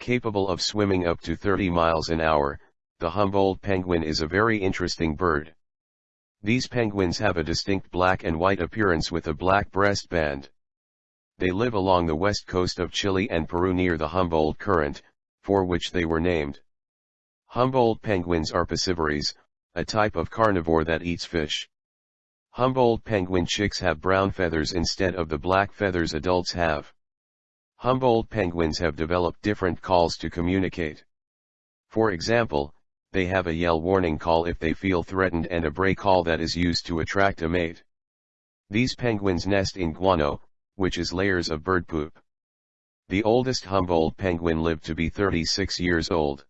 Capable of swimming up to 30 miles an hour, the Humboldt penguin is a very interesting bird. These penguins have a distinct black and white appearance with a black breast band. They live along the west coast of Chile and Peru near the Humboldt Current, for which they were named. Humboldt penguins are piscivorous, a type of carnivore that eats fish. Humboldt penguin chicks have brown feathers instead of the black feathers adults have. Humboldt penguins have developed different calls to communicate. For example, they have a yell warning call if they feel threatened and a bray call that is used to attract a mate. These penguins nest in guano, which is layers of bird poop. The oldest Humboldt penguin lived to be 36 years old.